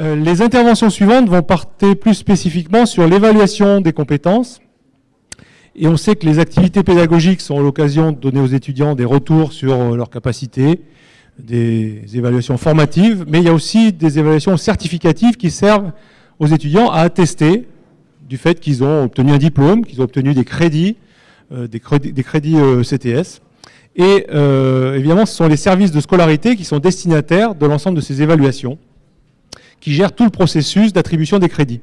Euh, les interventions suivantes vont porter plus spécifiquement sur l'évaluation des compétences. Et on sait que les activités pédagogiques sont l'occasion de donner aux étudiants des retours sur euh, leurs capacités, des évaluations formatives, mais il y a aussi des évaluations certificatives qui servent aux étudiants à attester du fait qu'ils ont obtenu un diplôme, qu'ils ont obtenu des crédits, euh, des, crédits, CTS. Et évidemment, ce sont les services de scolarité qui sont destinataires de l'ensemble de ces évaluations qui gère tout le processus d'attribution des crédits.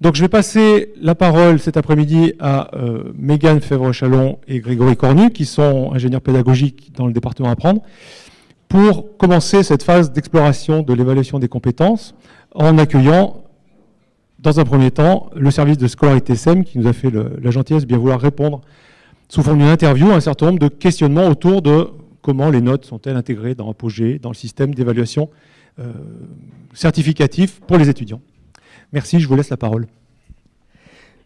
Donc je vais passer la parole cet après-midi à euh, Mégane Fèvre-Chalon et Grégory Cornu, qui sont ingénieurs pédagogiques dans le département Apprendre, pour commencer cette phase d'exploration de l'évaluation des compétences en accueillant, dans un premier temps, le service de scolarité SEM qui nous a fait la gentillesse de bien vouloir répondre sous forme d'une interview à un certain nombre de questionnements autour de comment les notes sont-elles intégrées dans Apogée, dans le système d'évaluation euh, certificatif pour les étudiants. Merci, je vous laisse la parole.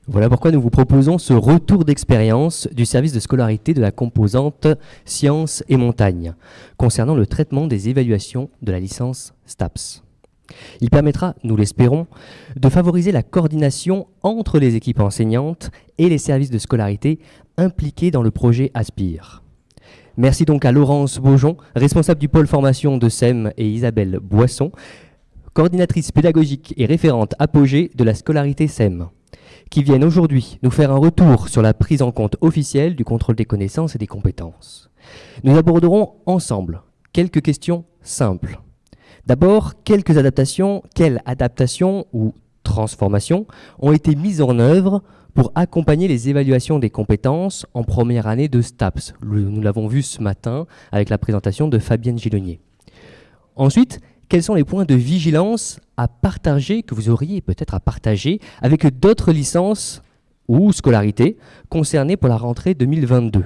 Voilà pourquoi nous vous proposons ce retour d'expérience du service de scolarité de la composante sciences et montagne concernant le traitement des évaluations de la licence STAPS. Il permettra, nous l'espérons, de favoriser la coordination entre les équipes enseignantes et les services de scolarité impliqués dans le projet Aspire. Merci donc à Laurence Beaujon, responsable du pôle formation de SEM, et Isabelle Boisson, coordinatrice pédagogique et référente apogée de la scolarité SEM, qui viennent aujourd'hui nous faire un retour sur la prise en compte officielle du contrôle des connaissances et des compétences. Nous aborderons ensemble quelques questions simples. D'abord, quelques adaptations, quelles adaptations ou transformations ont été mises en œuvre pour accompagner les évaluations des compétences en première année de STAPS. Nous l'avons vu ce matin avec la présentation de Fabienne Gillonnier. Ensuite, quels sont les points de vigilance à partager, que vous auriez peut-être à partager avec d'autres licences ou scolarités concernées pour la rentrée 2022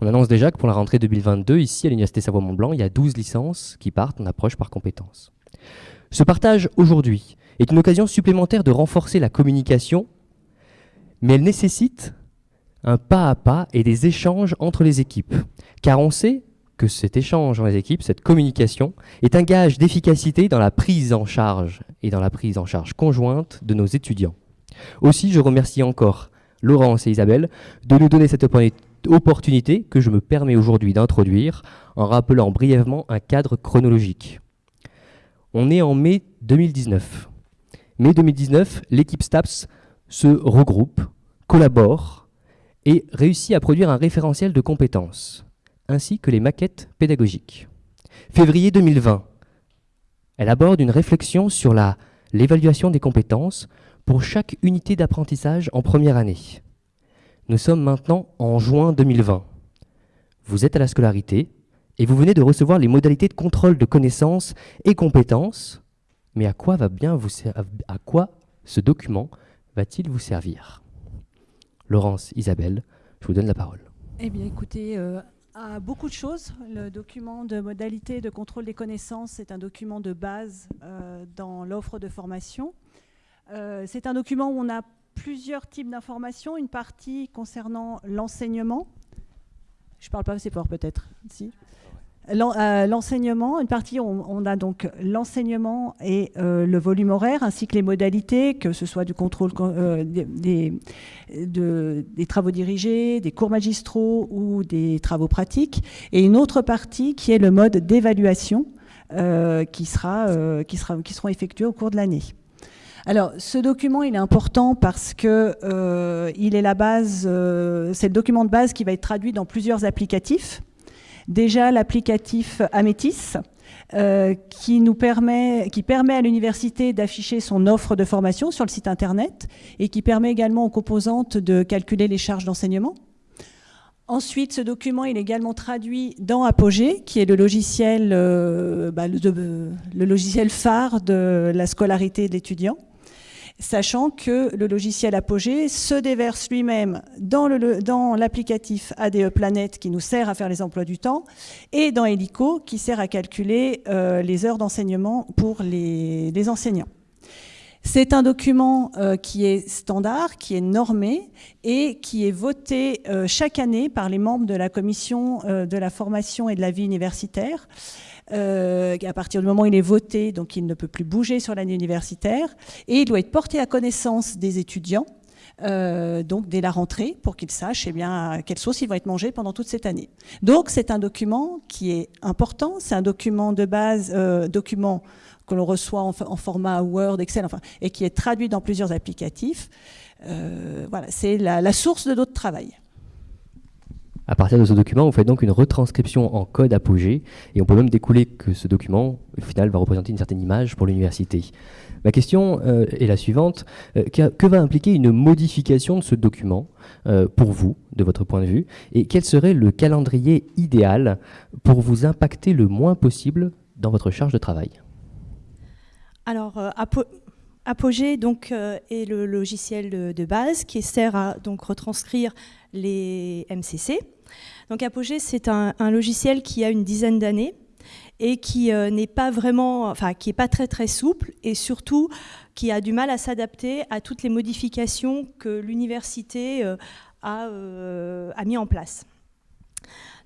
On annonce déjà que pour la rentrée 2022, ici à l'Université Savoie-Mont-Blanc, il y a 12 licences qui partent en approche par compétences. Ce partage aujourd'hui est une occasion supplémentaire de renforcer la communication mais elle nécessite un pas à pas et des échanges entre les équipes. Car on sait que cet échange dans les équipes, cette communication, est un gage d'efficacité dans la prise en charge et dans la prise en charge conjointe de nos étudiants. Aussi, je remercie encore Laurence et Isabelle de nous donner cette opportunité que je me permets aujourd'hui d'introduire en rappelant brièvement un cadre chronologique. On est en mai 2019. Mai 2019, l'équipe STAPS se regroupe, collabore et réussit à produire un référentiel de compétences, ainsi que les maquettes pédagogiques. Février 2020, elle aborde une réflexion sur l'évaluation des compétences pour chaque unité d'apprentissage en première année. Nous sommes maintenant en juin 2020. Vous êtes à la scolarité et vous venez de recevoir les modalités de contrôle de connaissances et compétences. Mais à quoi va bien vous à quoi ce document va-t-il vous servir? Laurence, Isabelle, je vous donne la parole. Eh bien, écoutez, euh, à beaucoup de choses. Le document de modalité de contrôle des connaissances est un document de base euh, dans l'offre de formation. Euh, c'est un document où on a plusieurs types d'informations. Une partie concernant l'enseignement. Je ne parle pas assez fort peut-être. Si. Euh, l'enseignement, une partie, on, a donc l'enseignement et euh, le volume horaire, ainsi que les modalités, que ce soit du contrôle euh, des, travaux dirigés, des cours magistraux ou des travaux pratiques, et une autre partie qui est le mode d'évaluation qui, sera, qui, sera, qui au cours de l'année. Alors, ce document, il est important parce que il est la base, c'est le document de base qui va être traduit dans plusieurs applicatifs. Déjà l'applicatif Amétis, euh, qui, nous permet, qui permet à l'université d'afficher son offre de formation sur le site internet et qui permet également aux composantes de calculer les charges d'enseignement. Ensuite, ce document est également traduit dans Apogée, qui est le logiciel, euh, bah, le, logiciel phare de la scolarité de l'étudiant sachant que le logiciel Apogée se déverse lui-même dans l'applicatif ADE Planète qui nous sert à faire les emplois du temps et dans Helico qui sert à calculer euh, les heures d'enseignement pour les, enseignants. C'est un document euh, qui est standard, qui est normé et qui est voté euh, chaque année par les membres de la commission de la formation et de la vie universitaire. À partir du moment où il est voté, donc il ne peut plus bouger sur l'année universitaire et il doit être porté à connaissance des étudiants. donc dès la rentrée, pour qu'ils sachent eh bien, à quelle sauce ils vont être mangés pendant toute cette année. Donc c'est un document qui est important, c'est un document de base, document que l'on reçoit en, format Word, Excel, enfin, et qui est traduit dans plusieurs applicatifs. Euh, voilà, c'est la, source de notre travail. À partir de ce document, vous faites donc une retranscription en code Apogée, et on peut même découler que ce document, au final, va représenter une certaine image pour l'université. Ma question euh, est la suivante. Euh, que, va impliquer une modification de ce document pour vous, de votre point de vue Et quel serait le calendrier idéal pour vous impacter le moins possible dans votre charge de travail? Alors, euh, Apogée donc, euh, est le logiciel de, base qui sert à donc, retranscrire les MCC. Donc Apogée, c'est un, logiciel qui a une dizaine d'années et qui euh, n'est pas vraiment, enfin qui est pas très très souple et surtout qui a du mal à s'adapter à toutes les modifications que l'université a, a mis en place.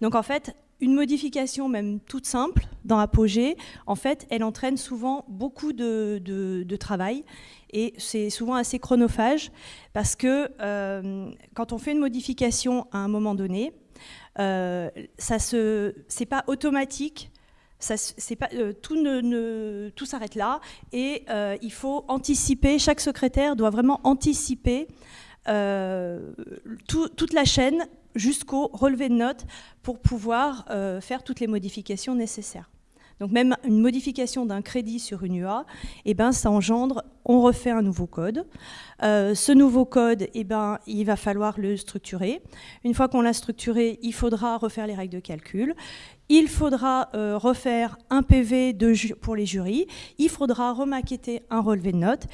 Donc en fait, une modification même toute simple dans Apogée, en fait, elle entraîne souvent beaucoup de, travail et c'est souvent assez chronophage parce que euh, quand on fait une modification à un moment donné, euh, ça se, c'est pas automatique. Euh, tout s'arrête là et il faut anticiper. Chaque secrétaire doit vraiment anticiper toute la chaîne jusqu'au relevé de notes pour pouvoir euh, faire toutes les modifications nécessaires. Donc même une modification d'un crédit sur une UA, eh ben, ça engendre, on refait un nouveau code. Euh, ce nouveau code, eh ben, il va falloir le structurer. Une fois qu'on l'a structuré, il faudra refaire les règles de calcul. Il faudra euh, refaire un PV pour les jurys. Il faudra remaqueter un relevé de notes.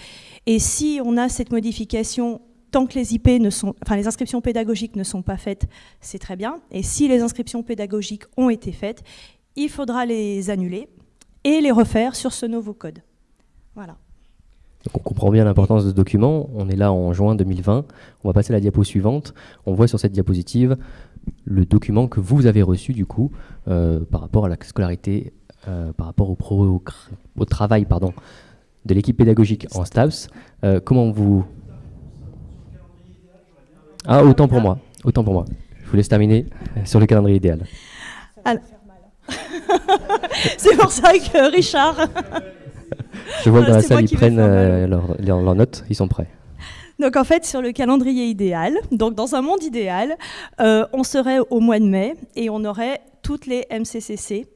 Et si on a cette modification tant que les IP ne sont, enfin les inscriptions pédagogiques ne sont pas faites, c'est très bien. Et si les inscriptions pédagogiques ont été faites, il faudra les annuler et les refaire sur ce nouveau code. Voilà. on comprend bien l'importance de ce document. On est là en juin 2020. On va passer à la diapo suivante. On voit sur cette diapositive le document que vous avez reçu du coup euh, par rapport à la scolarité, euh, par rapport au, au travail pardon, de l'équipe pédagogique en STAPS. Euh, comment vous ah, autant pour moi. Autant pour moi. Je vous laisse terminer sur le calendrier idéal. C'est pour ça que Richard. Je vois que dans la salle, ils prennent euh, leurs notes, ils sont prêts. Donc en fait, sur le calendrier idéal, donc dans un monde idéal, euh, on serait au mois de mai et on aurait toutes les MCCC.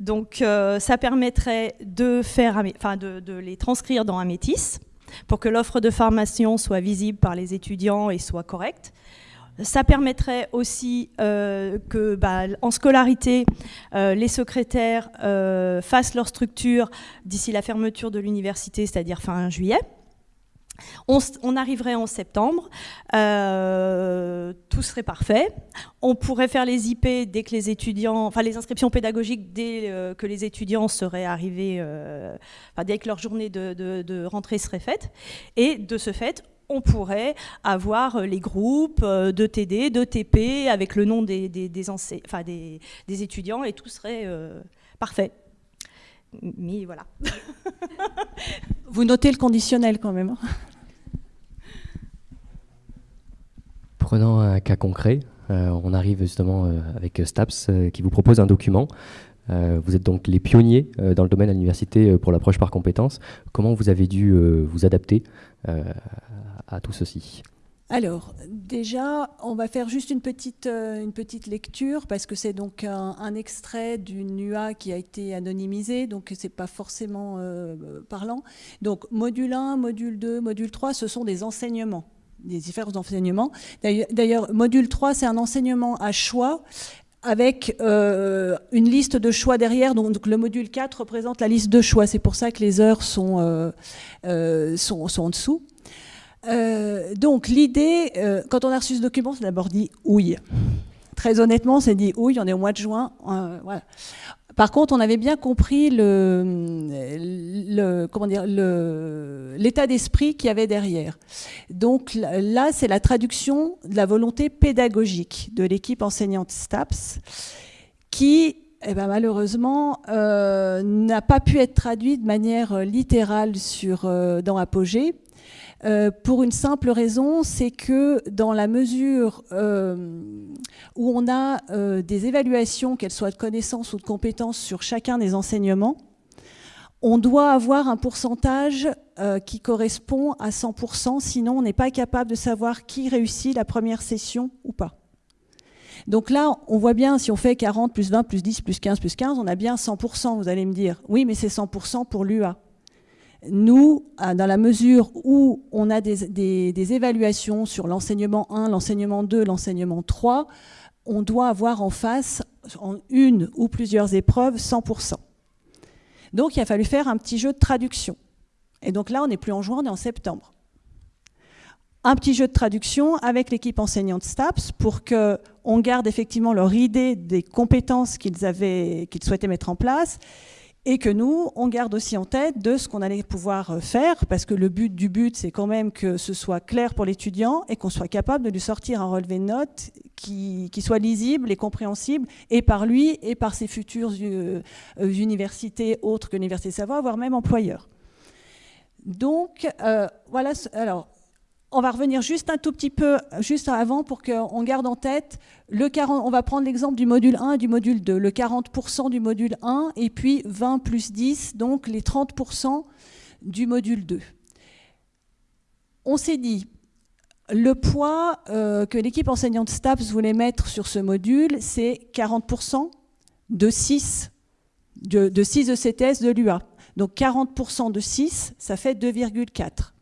Donc euh, ça permettrait de, faire, enfin, de, de les transcrire dans un métis pour que l'offre de formation soit visible par les étudiants et soit correcte. Ça permettrait aussi euh, que, bah, en scolarité, euh, les secrétaires euh, fassent leur structure d'ici la fermeture de l'université, c'est-à-dire fin juillet. On, arriverait en septembre, tout serait parfait. On pourrait faire les IP dès que les étudiants, enfin les inscriptions pédagogiques dès que les étudiants seraient arrivés, dès que leur journée de, rentrée serait faite. Et de ce fait, on pourrait avoir les groupes de TD, de TP, avec le nom des, des, des étudiants, et tout serait parfait. Mais voilà. Vous notez le conditionnel quand même. Prenons un cas concret. Euh, on arrive justement euh, avec STAPS euh, qui vous propose un document. vous êtes donc les pionniers dans le domaine à l'université pour l'approche par compétences. Comment vous avez dû vous adapter à tout ceci alors, déjà, on va faire juste une petite, une petite lecture parce que c'est donc un, extrait d'une UA qui a été anonymisée, donc c'est pas forcément parlant. Donc, module 1, module 2, module 3, ce sont des enseignements des différents enseignements. D'ailleurs, module 3, c'est un enseignement à choix avec euh, une liste de choix derrière. Donc, le module 4 représente la liste de choix. C'est pour ça que les heures sont, euh, euh, sont, en dessous. donc l'idée, quand on a reçu ce document, c'est d'abord dit « ouille ». Très honnêtement, c'est dit « ouille », on est au mois de juin. voilà Par contre, on avait bien compris l'état d'esprit qu'il y avait derrière. Donc là, c'est la traduction de la volonté pédagogique de l'équipe enseignante STAPS qui eh ben, malheureusement, euh, n'a pas pu être traduite de manière littérale sur, euh, dans Apogée, euh, pour une simple raison, c'est que dans la mesure euh, où on a euh, des évaluations, qu'elles soient de connaissances ou de compétences sur chacun des enseignements, on doit avoir un pourcentage qui correspond à 100%, sinon on n'est pas capable de savoir qui réussit la première session ou pas. Donc là, on voit bien, si on fait 40 plus 20 plus 10 plus 15 plus 15, on a bien 100%, vous allez me dire. Oui, mais c'est 100% pour l'UA. Nous, dans la mesure où on a des, évaluations sur l'enseignement 1, l'enseignement 2, l'enseignement 3, on doit avoir en face, en une ou plusieurs épreuves, 100%. Donc il a fallu faire un petit jeu de traduction. Et donc là, on n'est plus en juin, on est en septembre. Un petit jeu de traduction avec l'équipe enseignante STAPS pour qu'on garde effectivement leur idée des compétences qu'ils qu'ils souhaitaient mettre en place et que nous, on garde aussi en tête de ce qu'on allait pouvoir euh, faire, parce que le but du but, c'est quand même que ce soit clair pour l'étudiant et qu'on soit capable de lui sortir un relevé de notes qui, soit lisible et compréhensible, et par lui et par ses futures euh, euh, universités autres que l'Université Savoie, voire même employeurs. Donc, voilà, alors, on va revenir juste un tout petit peu, juste avant, pour qu'on garde en tête, le 40, on va prendre l'exemple du module 1 et du module 2, le 40% du module 1, et puis 20 plus 10, donc les 30% du module 2. On s'est dit, le poids euh, que l'équipe enseignante STAPS voulait mettre sur ce module, c'est 40% de 6, de, de 6 ECTS de l'UA. Donc 40% de 6, ça fait 2,4.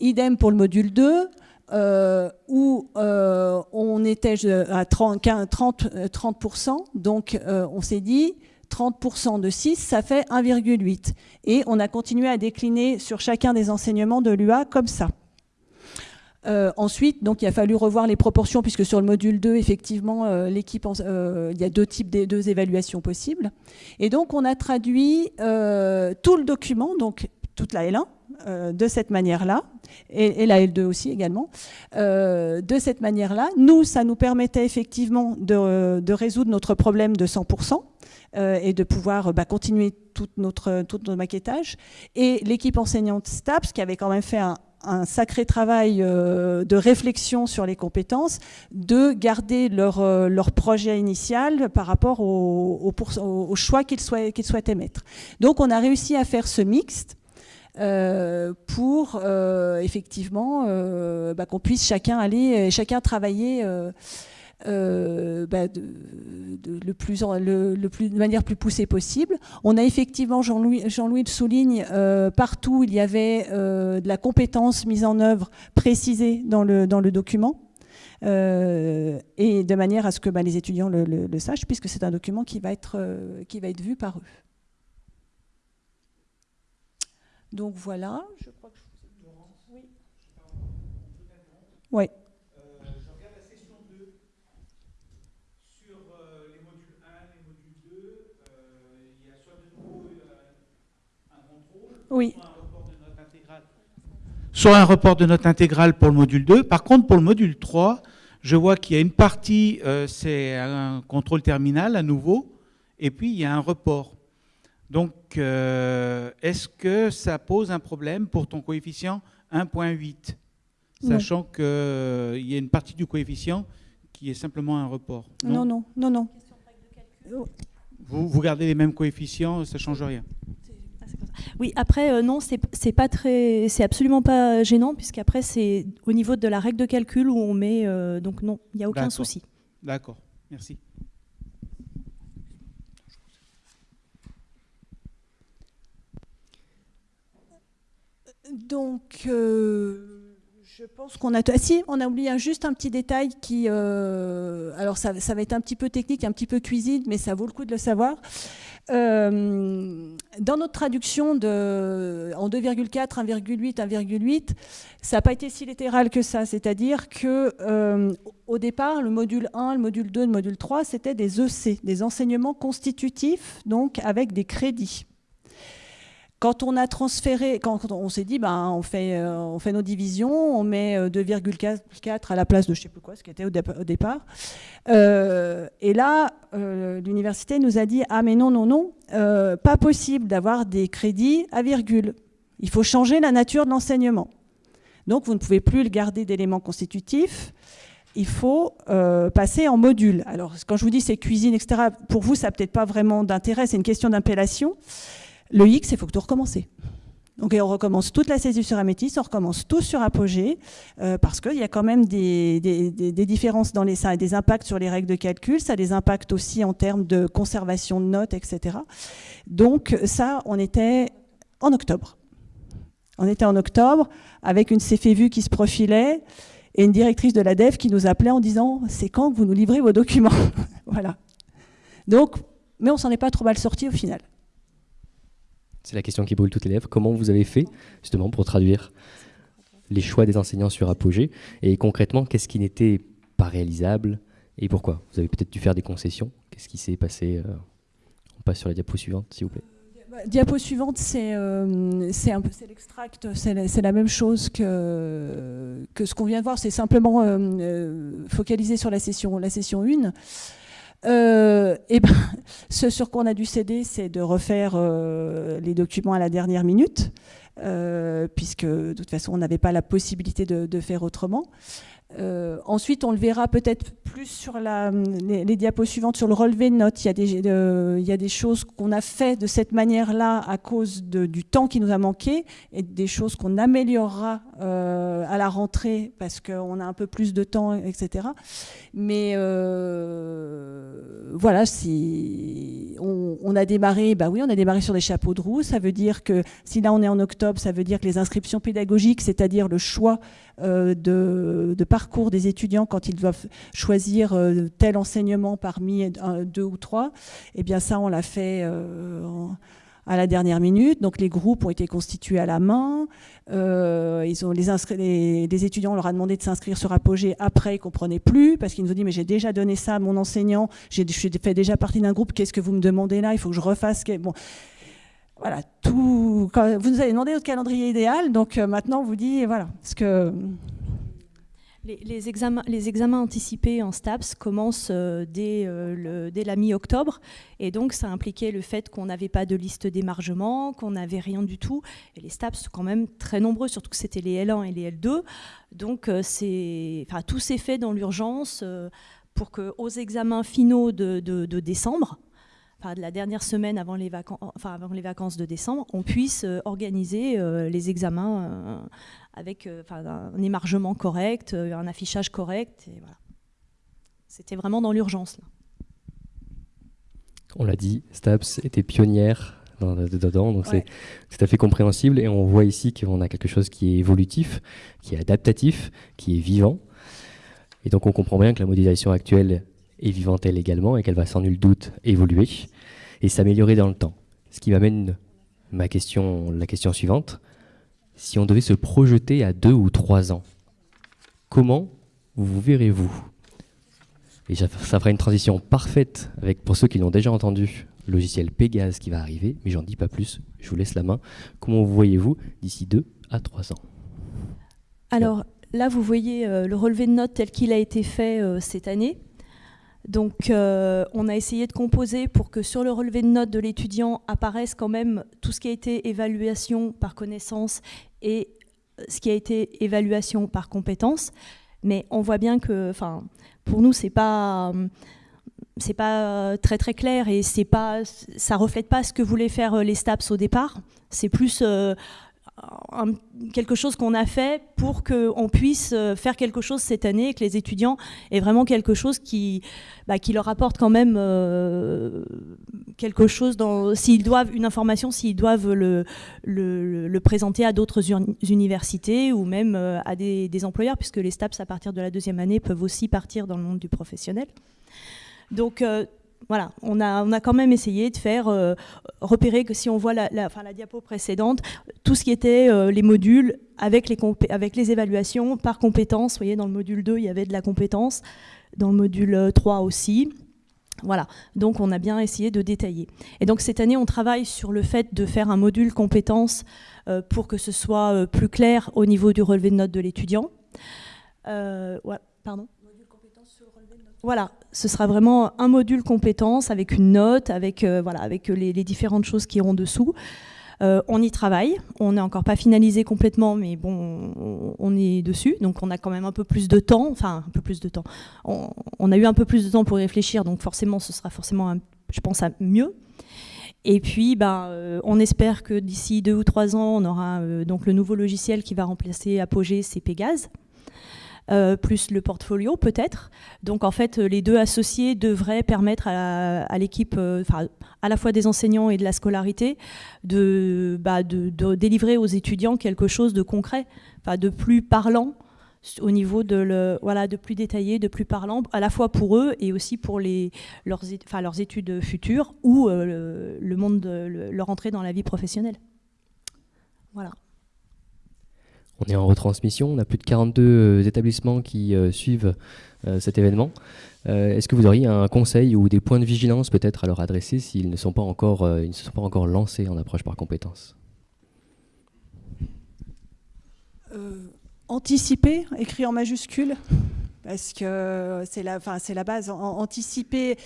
Idem pour le module 2, euh, où euh, on était à 30, 30, 30% donc euh, on s'est dit 30% de 6, ça fait 1,8. Et on a continué à décliner sur chacun des enseignements de l'UA comme ça. ensuite, donc, il a fallu revoir les proportions, puisque sur le module 2, effectivement, l'équipe, il y a deux types de deux évaluations possibles. Et donc, on a traduit tout le document, donc toute la L1, euh, de cette manière-là, et, la L2 aussi également, euh, de cette manière-là. Nous, ça nous permettait effectivement de, résoudre notre problème de 100%, euh, et de pouvoir bah, continuer tout notre, tout notre maquettage. Et l'équipe enseignante STAPS, qui avait quand même fait un, sacré travail de réflexion sur les compétences, de garder leur, leur projet initial par rapport au, au, choix qu'ils souhaitaient mettre. Donc on a réussi à faire ce mixte euh, pour euh, effectivement euh, bah, qu'on puisse chacun aller, chacun travailler de, manière plus poussée possible. On a effectivement, Jean-Louis Jean -Louis le souligne, partout il y avait de la compétence mise en œuvre précisée dans le, document. et de manière à ce que bah, les étudiants le, sachent, puisque c'est un document qui va être vu par eux. Donc voilà, je crois que je Oui. Oui. Euh, je regarde la session 2 sur euh, les modules 1, les modules 2. Euh, il y a soit de nouveau un contrôle, oui. soit un report de note intégrale. Soit un report de note intégrale pour le module 2. Par contre, pour le module 3, je vois qu'il y a une partie, c'est un contrôle terminal à nouveau, et puis il y a un report. Donc, euh, est-ce que ça pose un problème pour ton coefficient 1.8 Sachant qu'il euh, y a une partie du coefficient qui est simplement un report. Non, non, non, non. Vous, gardez les mêmes coefficients, ça ne change rien. Oui, après, euh, non, c'est pas très, c'est absolument pas gênant, puisqu'après, c'est au niveau de la règle de calcul où on met, donc non, il n'y a aucun souci. D'accord, merci. Donc, euh, Je pense qu'on a. Ah, si, on a oublié juste un petit détail qui. Euh, alors, ça, va être un petit peu technique, un petit peu cuisine, mais ça vaut le coup de le savoir. Euh, dans notre traduction de, en 2,4, 1,8, 1,8, ça n'a pas été si littéral que ça. C'est-à-dire que euh, au départ, le module 1, le module 2, le module 3, c'était des EC, des enseignements constitutifs, donc avec des crédits. Quand on a transféré, quand on s'est dit, ben, on, fait, euh, nos divisions, on met 2,4 euh, à la place de je ne sais plus quoi, ce qui était au, départ. Euh, et là, l'université nous a dit, ah mais non, non, non, pas possible d'avoir des crédits à virgule. Il faut changer la nature de l'enseignement. Donc vous ne pouvez plus le garder d'éléments constitutifs. Il faut passer en module. Alors quand je vous dis c'est cuisine, etc., pour vous, ça n'a peut-être pas vraiment d'intérêt, c'est une question d'appellation. Le X, il faut que tout recommencer. Donc on recommence toute la saisie sur Améthyste, on recommence tout sur Apogée, euh, parce qu'il y a quand même des, différences dans les ça des impacts sur les règles de calcul, ça a des impacts aussi en termes de conservation de notes, etc. Donc ça, on était en octobre. On était en octobre avec une CFVU qui se profilait et une directrice de la DEF qui nous appelait en disant « c'est quand que vous nous livrez vos documents ?» Voilà. Donc, mais on s'en est pas trop mal sorti au final. C'est la question qui brûle toutes les lèvres. Comment vous avez fait justement pour traduire les choix des enseignants sur Apogée Et concrètement, qu'est-ce qui n'était pas réalisable et pourquoi? Vous avez peut-être dû faire des concessions. Qu'est-ce qui s'est passé euh, On passe sur la diapo suivante, s'il vous plaît. Bah, diapo suivante, c'est euh, l'extract, c'est la, même chose que, que ce qu'on vient de voir, c'est simplement euh, focalisé sur la session, la session 1. Euh, et ben, ce sur quoi on a dû céder, c'est de refaire euh, les documents à la dernière minute, euh, puisque de toute façon, on n'avait pas la possibilité de faire autrement. Euh, ensuite, on le verra peut-être plus sur la, les, diapos suivantes, sur le relevé de notes. Il y a des, il y a des choses qu'on a fait de cette manière-là à cause du temps qui nous a manqué et des choses qu'on améliorera euh, à la rentrée parce qu'on a un peu plus de temps, etc. Mais euh, voilà, on, a démarré, bah oui, on a démarré sur des chapeaux de roue. Ça veut dire que si là on est en octobre, ça veut dire que les inscriptions pédagogiques, c'est-à-dire le choix euh, de, parcours des étudiants quand ils doivent choisir euh, tel enseignement parmi deux ou trois, eh bien ça, on l'a fait euh, à la dernière minute. Donc les groupes ont été constitués à la main. ils ont les, les, étudiants, on leur a demandé de s'inscrire sur Apogée. Après, ils ne comprenaient plus parce qu'ils nous ont dit mais j'ai déjà donné ça à mon enseignant, j'ai fait déjà partie d'un groupe. Qu'est-ce que vous me demandez là? Il faut que je refasse. Bon, voilà, tout. vous nous avez demandé notre calendrier idéal, donc euh, maintenant on vous dit voilà, ce que. Les, examens, anticipés en STAPS commencent euh, dès, euh, dès, la mi-octobre, et donc ça impliquait le fait qu'on n'avait pas de liste d'émargement, qu'on n'avait rien du tout, et les STAPS sont quand même très nombreux, surtout que c'était les L1 et les L2, donc enfin, tout s'est fait dans l'urgence pour qu'aux examens finaux de décembre, de la dernière semaine avant les, vacances, enfin, avant les vacances de décembre, on puisse euh, organiser euh, les examens euh, avec un émargement correct, un affichage correct. Voilà. C'était vraiment dans l'urgence. On l'a dit, STAPS était pionnière dedans, donc c'est tout à fait compréhensible. Et on voit ici qu'on a quelque chose qui est évolutif, qui est adaptatif, qui est vivant. Et donc on comprend bien que la modélisation actuelle est vivante elle également et qu'elle va sans nul doute évoluer et s'améliorer dans le temps. Ce qui m'amène ma question, la question suivante. Si on devait se projeter à deux ou trois ans, comment vous verrez-vous? Et ça fera une transition parfaite avec, pour ceux qui l'ont déjà entendu, le logiciel Pégase qui va arriver, mais j'en dis pas plus, je vous laisse la main. Comment vous voyez-vous d'ici deux à trois ans? Alors là, vous voyez euh, le relevé de notes tel qu'il a été fait euh, cette année. Donc euh, on a essayé de composer pour que sur le relevé de notes de l'étudiant apparaisse quand même tout ce qui a été évaluation par connaissance et euh, ce qui a été évaluation par compétence. Mais on voit bien que, pour nous, c'est pas c'est pas très très clair et c'est pas ça reflète pas ce que voulaient faire euh, les STAPS au départ. C'est plus quelque chose qu'on a fait pour qu'on puisse euh, faire quelque chose cette année et que les étudiants aient vraiment quelque chose qui, bah, qui leur apporte quand même euh, quelque chose s'ils doivent une information, s'ils doivent le, le, présenter à d'autres universités ou même euh, à des, employeurs, puisque les STAPS à partir de la deuxième année peuvent aussi partir dans le monde du professionnel. Donc voilà, on a, on a quand même essayé de faire euh, repérer que si on voit la, la, diapo précédente, tout ce qui était euh, les modules avec les, avec les évaluations par compétence. Vous voyez, dans le module 2, il y avait de la compétence, dans le module 3 euh, aussi. Voilà, donc on a bien essayé de détailler. Et donc cette année, on travaille sur le fait de faire un module compétences pour que ce soit plus clair au niveau du relevé de notes de l'étudiant. Ouais, pardon voilà, ce sera vraiment un module compétence avec une note, avec, euh, voilà, avec les, différentes choses qui iront dessous. Euh, on y travaille, on n'est encore pas finalisé complètement, mais bon, on, est dessus, donc on a quand même un peu plus de temps, enfin un peu plus de temps. On, a eu un peu plus de temps pour réfléchir, donc forcément, ce sera forcément, je pense, mieux. Et puis, ben, euh, on espère que d'ici deux ou trois ans, on aura donc le nouveau logiciel qui va remplacer Apogée, c'est Pégase. Euh, plus le portfolio peut-être. Donc en fait, les deux associés devraient permettre à, l'équipe, euh, à la fois des enseignants et de la scolarité, de, bah, délivrer aux étudiants quelque chose de concret, de plus parlant au niveau de le, voilà de plus détaillé, de plus parlant, à la fois pour eux et aussi pour les, leurs, enfin, leurs études futures ou euh, le, monde de, leur entrée dans la vie professionnelle. Voilà. On est en retransmission, on a plus de 42 euh, établissements qui euh, suivent euh, cet événement. Est-ce que vous auriez un conseil ou des points de vigilance peut-être à leur adresser s'ils ne ne se sont pas encore lancés en approche par compétences? Anticiper, écrit en majuscule? Parce que c'est la, enfin, c'est la base. anticiper,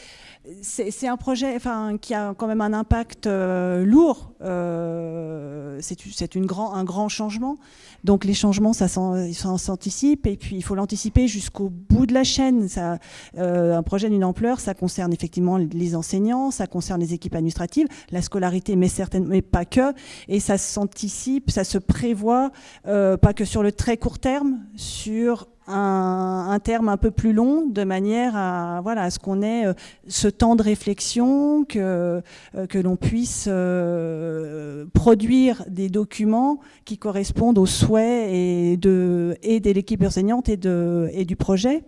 c'est un projet enfin, qui a quand même un impact euh, lourd. Euh, c'est grand, un grand changement. Donc les changements, ça s'anticipe et puis il faut l'anticiper jusqu'au bout de la chaîne. Ça, euh, un projet d'une ampleur, ça concerne effectivement les enseignants, ça concerne les équipes administratives, la scolarité, mais certainement, mais pas que. Et ça s'anticipe, ça se prévoit, pas que sur le très court terme, sur un, terme un peu plus long, de manière à, voilà, ce qu'on ait euh, ce temps de réflexion, que, euh, que l'on puisse euh, produire des documents qui correspondent aux souhaits et de, et de l'équipe enseignante et, de, et du projet.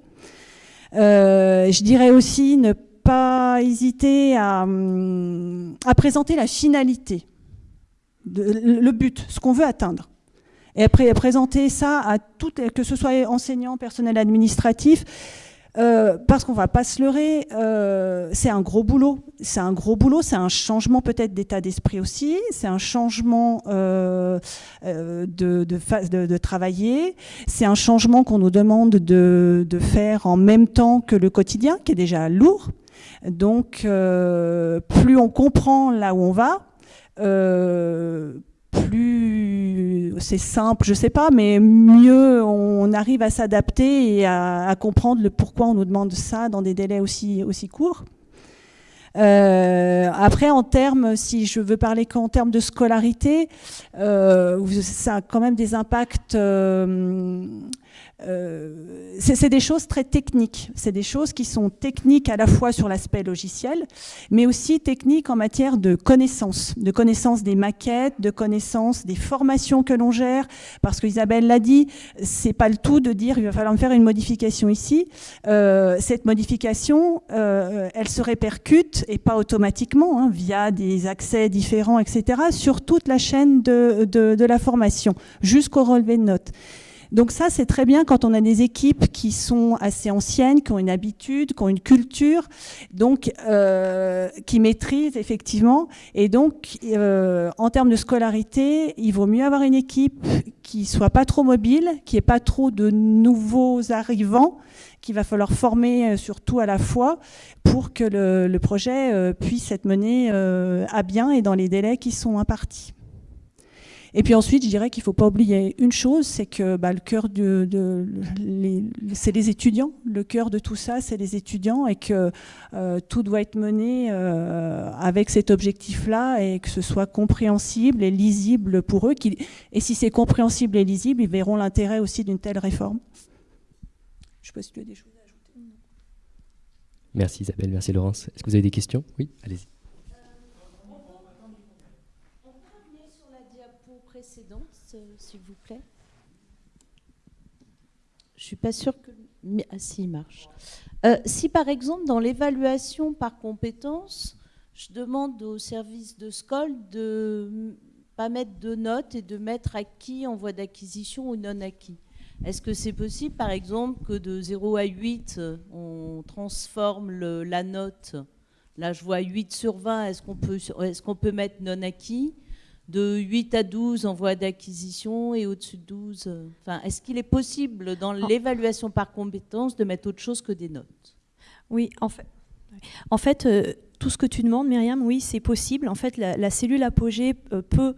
je dirais aussi ne pas hésiter à, à présenter la finalité, le but, ce qu'on veut atteindre. Et présenter ça à tout, que ce soit enseignants, personnel administratif, euh, parce qu'on va pas se leurrer, euh, c'est un gros boulot. C'est un gros boulot, c'est un changement peut-être d'état d'esprit aussi, c'est un changement euh, de, de, de, travailler, c'est un changement qu'on nous demande de, de, faire en même temps que le quotidien, qui est déjà lourd. Donc, plus on comprend là où on va, plus c'est simple, je sais pas, mais mieux on arrive à s'adapter et à, comprendre le pourquoi on nous demande ça dans des délais aussi, aussi courts. Euh, après, en termes, si je veux parler qu'en termes de scolarité, euh, ça a quand même des impacts euh, euh, c'est des choses très techniques. C'est des choses qui sont techniques à la fois sur l'aspect logiciel, mais aussi techniques en matière de connaissances, de connaissances des maquettes, de connaissances des formations que l'on gère. Parce que Isabelle l'a dit, c'est pas le tout de dire il va falloir faire une modification ici. Euh, cette modification, euh, elle se répercute et pas automatiquement hein, via des accès différents, etc. sur toute la chaîne de, de, de la formation jusqu'au relevé de notes. Donc ça, c'est très bien quand on a des équipes qui sont assez anciennes, qui ont une habitude, qui ont une culture, donc euh, qui maîtrisent effectivement. Et donc, euh, en termes de scolarité, il vaut mieux avoir une équipe qui soit pas trop mobile, qui ait pas trop de nouveaux arrivants, qu'il va falloir former euh, surtout à la fois pour que le, le projet puisse être mené à bien et dans les délais qui sont impartis. Et puis ensuite, je dirais qu'il ne faut pas oublier une chose, c'est que bah, le cœur de, c'est les étudiants. Le cœur de tout ça, c'est les étudiants et que euh, tout doit être mené euh, avec cet objectif-là et que ce soit compréhensible et lisible pour eux. Et si c'est compréhensible et lisible, ils verront l'intérêt aussi d'une telle réforme. Je ne sais pas si tu as des choses à ajouter. Merci Isabelle, merci Laurence. Est-ce que vous avez des questions? Oui, allez-y. S'il vous plaît. Je suis pas sûre que... Ah si, il marche. Euh, si par exemple, dans l'évaluation par compétence, je demande au service de SCOL de pas mettre de notes et de mettre acquis en voie d'acquisition ou non acquis. Est-ce que c'est possible, par exemple, que de 0 à 8, on transforme la note? Là, je vois 8 sur 20. Est-ce qu'on peut, peut mettre non acquis? De 8 à 12 en voie d'acquisition et au-dessus de 12 euh, enfin, Est-ce qu'il est possible dans l'évaluation par compétence de mettre autre chose que des notes? Oui, en fait. En fait, euh, tout ce que tu demandes, Myriam, oui, c'est possible. En fait, la, cellule apogée euh, peut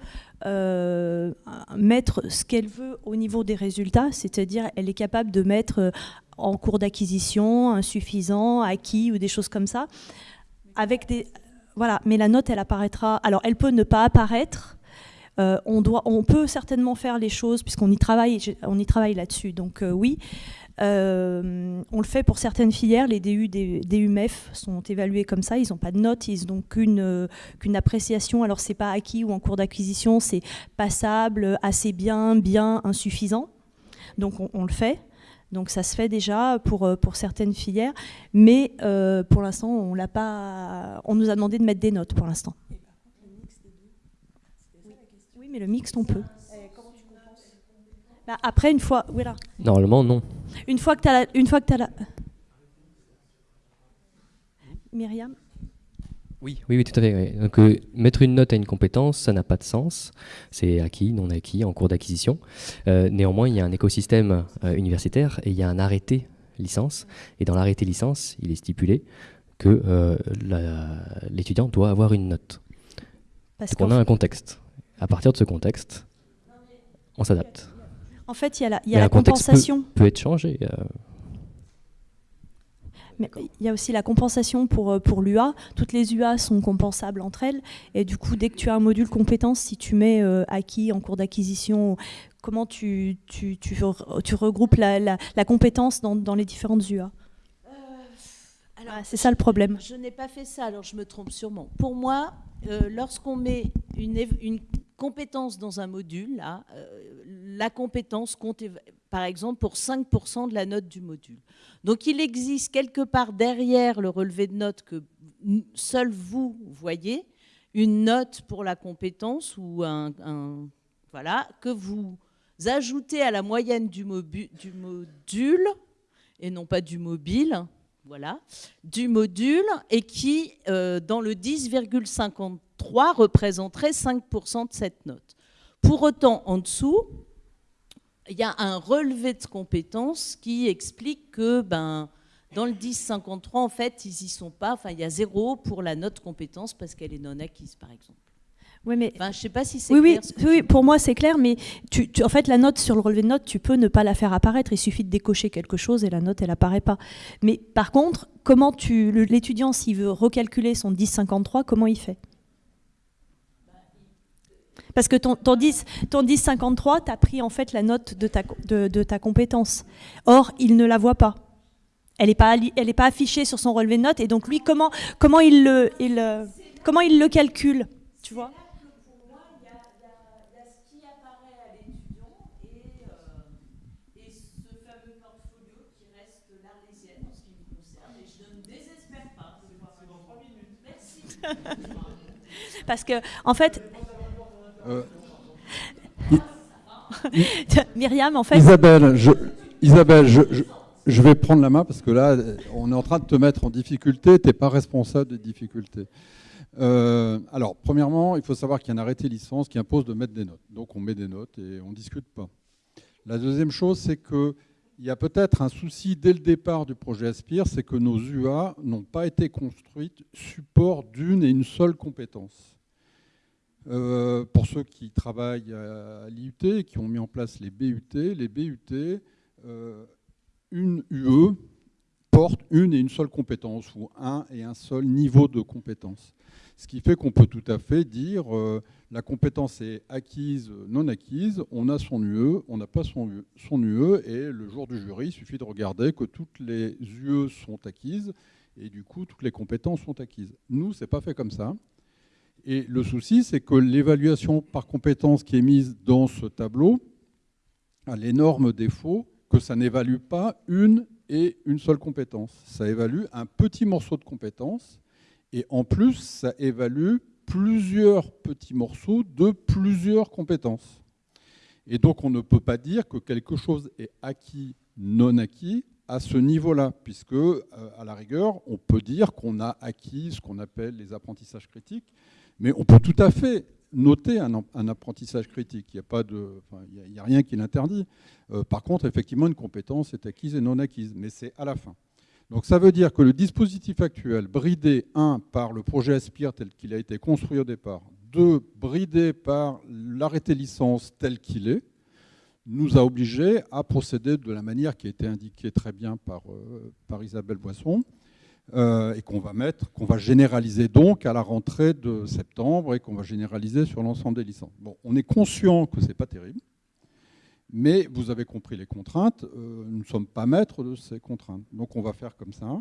mettre ce qu'elle veut au niveau des résultats, c'est-à-dire elle est capable de mettre en cours d'acquisition, insuffisant, acquis ou des choses comme ça, avec des, voilà, mais la note, elle apparaîtra. Alors, elle peut ne pas apparaître. Euh, on, peut certainement faire les choses puisqu'on y travaille, on y travaille là-dessus. Donc euh, oui, euh, on le fait pour certaines filières. Les DU, DUMF sont évalués comme ça. Ils n'ont pas de notes, ils n'ont qu'une qu'une appréciation. Alors c'est pas acquis ou en cours d'acquisition, c'est passable, assez bien, bien, insuffisant. Donc on le fait. Donc ça se fait déjà pour, certaines filières, mais pour l'instant, on. On nous a demandé de mettre des notes pour l'instant. Oui, mais le mixte, on peut. Bah, après, une fois, voilà. Normalement, non. Une fois que tu as une fois que as la. Myriam. Oui, oui, tout à fait. Donc, euh, mettre une note à une compétence, ça n'a pas de sens. C'est acquis, non acquis, en cours d'acquisition. Euh, néanmoins, il y a un écosystème euh, universitaire et il y a un arrêté licence. Et dans l'arrêté licence, il est stipulé que l'étudiant doit avoir une note. Parce qu'on a un contexte. À partir de ce contexte, on s'adapte. En fait, il y a la, il y a la compensation. Peut, peut être changé. Mais il y a aussi la compensation pour, euh, pour l'UA. Toutes les UA sont compensables entre elles. Et du coup, dès que tu as un module compétence, si tu mets euh, acquis en cours d'acquisition, comment tu, tu, tu, tu regroupes la, la, compétence dans, dans, les différentes UA euh, ah, C'est ça le problème. Je n'ai pas fait ça, alors je me trompe sûrement. Pour moi, lorsqu'on met une, une compétence dans un module, là, la compétence compte par exemple pour 5% de la note du module. Donc il existe quelque part derrière le relevé de notes que seul vous voyez, une note pour la compétence ou un, voilà, que vous ajoutez à la moyenne du module, et non pas du mobile, voilà, du module, et qui, euh, dans le 10,53, représenterait 5% de cette note. Pour autant, en dessous, il y a un relevé de compétences qui explique que ben, dans le 1053, en fait, ils y sont pas. Enfin, il y a zéro pour la note compétence parce qu'elle est non acquise, par exemple. Oui, mais enfin, je sais pas si c'est oui, clair. Oui, oui, pour moi c'est clair, mais tu, en fait la note sur le relevé de note, tu peux ne pas la faire apparaître. Il suffit de décocher quelque chose et la note elle apparaît pas. Mais par contre, comment tu l'étudiant s'il veut recalculer son 1053, comment il fait? Parce que ton, ton 10, ton 1053, tu as pris en fait la note de ta, de, ta compétence. Or, il ne la voit pas. Elle n'est pas, elle est pas affichée sur son relevé de notes. Et donc, lui, comment, comment, il, le, il, comment il le calcule? Tu vois? Parce que, en fait, euh, Myriam, en fait. Isabelle, je, Isabelle je, vais prendre la main parce que là, on est en train de te mettre en difficulté. Tu n'es pas responsable des difficultés. Euh, alors, premièrement, il faut savoir qu'il y a un arrêté licence qui impose de mettre des notes. Donc, on met des notes et on ne discute pas. La deuxième chose, c'est qu'il y a peut-être un souci dès le départ du projet Aspire, c'est que nos UA n'ont pas été construites support d'une et une seule compétence. Euh, pour ceux qui travaillent à, l'IUT, qui ont mis en place les BUT, les BUT, euh, une UE porte une et une seule compétence, ou un et un seul niveau de compétence. Ce qui fait qu'on peut tout à fait dire euh, la compétence est acquise, non acquise, on a son UE, on n'a pas son UE, son UE, et le jour du jury, il suffit de regarder que toutes les UE sont acquises, et du coup, toutes les compétences sont acquises. Nous, ce n'est pas fait comme ça. Et le souci, c'est que l'évaluation par compétence qui est mise dans ce tableau a l'énorme défaut que ça n'évalue pas une et une seule compétence. Ça évalue un petit morceau de compétence et en plus, ça évalue plusieurs petits morceaux de plusieurs compétences. Et donc, on ne peut pas dire que quelque chose est acquis, non acquis, à ce niveau-là, puisque, euh, à la rigueur, on peut dire qu'on a acquis ce qu'on appelle les apprentissages critiques, mais on peut tout à fait noter un, apprentissage critique. Il n'y a, rien qui l'interdit. Euh, par contre, effectivement, une compétence est acquise et non acquise, mais c'est à la fin. Donc ça veut dire que le dispositif actuel, bridé, un, par le projet Aspire tel qu'il a été construit au départ, deux, bridé par l'arrêté licence tel qu'il est, nous a obligés à procéder de la manière qui a été indiquée très bien par, euh, Isabelle Boisson, euh, et qu'on va mettre, qu'on va généraliser donc à la rentrée de septembre et qu'on va généraliser sur l'ensemble des licences. Bon, on est conscient que ce n'est pas terrible, mais vous avez compris les contraintes. Euh, nous ne sommes pas maîtres de ces contraintes. Donc on va faire comme ça.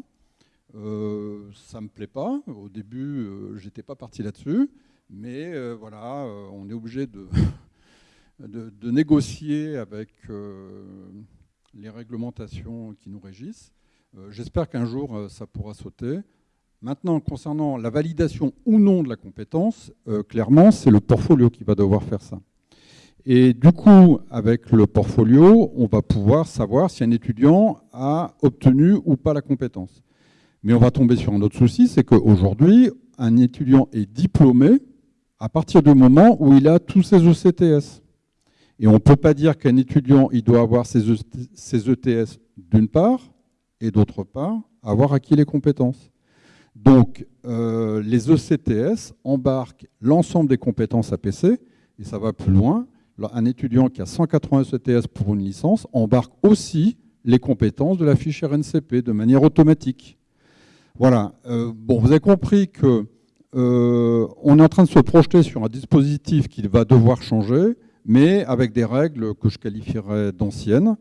Euh, ça ne me plaît pas. Au début, je n'étais pas parti là-dessus. Mais voilà, on est obligé de, négocier avec les réglementations qui nous régissent. Euh, j'espère qu'un jour, euh, ça pourra sauter. Maintenant, concernant la validation ou non de la compétence, euh, clairement, c'est le portfolio qui va devoir faire ça. Et du coup, avec le portfolio, on va pouvoir savoir si un étudiant a obtenu ou pas la compétence. Mais on va tomber sur un autre souci, c'est qu'aujourd'hui, un étudiant est diplômé à partir du moment où il a tous ses ECTS. Et on ne peut pas dire qu'un étudiant, il doit avoir ses ETS e d'une part, et d'autre part, avoir acquis les compétences. Donc, euh, les ECTS embarquent l'ensemble des compétences APC, et ça va plus loin. Un étudiant qui a 180 ECTS pour une licence embarque aussi les compétences de la fiche RNCP de manière automatique. Voilà. Euh, bon, vous avez compris que euh, on est en train de se projeter sur un dispositif qui va devoir changer, mais avec des règles que je qualifierais d'anciennes.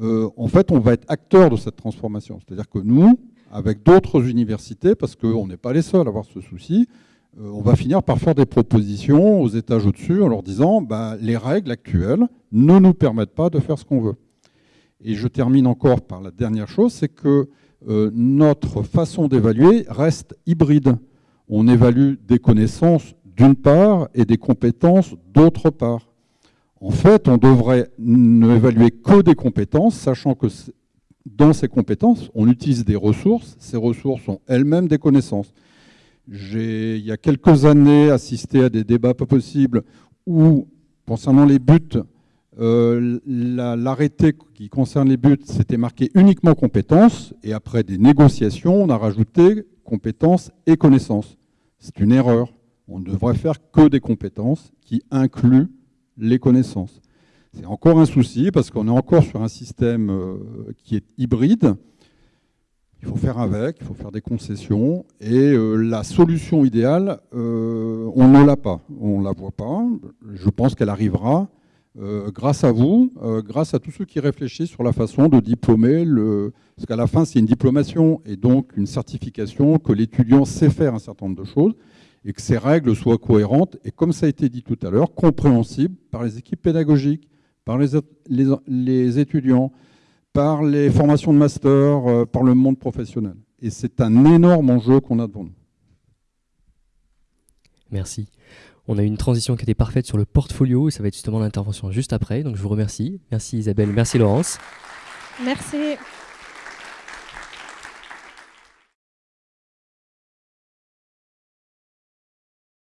Euh, en fait, on va être acteur de cette transformation. C'est-à-dire que nous, avec d'autres universités, parce qu'on n'est pas les seuls à avoir ce souci, on va finir par faire des propositions aux étages au-dessus en leur disant bah, les règles actuelles ne nous permettent pas de faire ce qu'on veut. Et je termine encore par la dernière chose, c'est que euh, notre façon d'évaluer reste hybride. On évalue des connaissances d'une part et des compétences d'autre part. En fait, on devrait ne évaluer que des compétences, sachant que dans ces compétences, on utilise des ressources. Ces ressources sont elles-mêmes des connaissances. J'ai, il y a quelques années, assisté à des débats pas possibles où, concernant les buts, euh, l'arrêté qui concerne les buts, c'était marqué uniquement compétences, et après des négociations, on a rajouté compétences et connaissances. C'est une erreur. On ne devrait faire que des compétences qui incluent les connaissances. C'est encore un souci parce qu'on est encore sur un système euh, qui est hybride. Il faut faire avec, il faut faire des concessions. Et euh, la solution idéale, euh, on ne l'a pas. On ne la voit pas. Je pense qu'elle arrivera grâce à vous, grâce à tous ceux qui réfléchissent sur la façon de diplômer. Le... Parce qu'à la fin, c'est une diplomation et donc une certification que l'étudiant sait faire un certain nombre de choses et que ces règles soient cohérentes et, comme ça a été dit tout à l'heure, compréhensibles par les équipes pédagogiques, par les, les, étudiants, par les formations de master, euh, par le monde professionnel. Et c'est un énorme enjeu qu'on a devant nous. Merci. On a eu une transition qui était parfaite sur le portfolio et ça va être justement l'intervention juste après. Donc je vous remercie. Merci Isabelle, merci Laurence. Merci.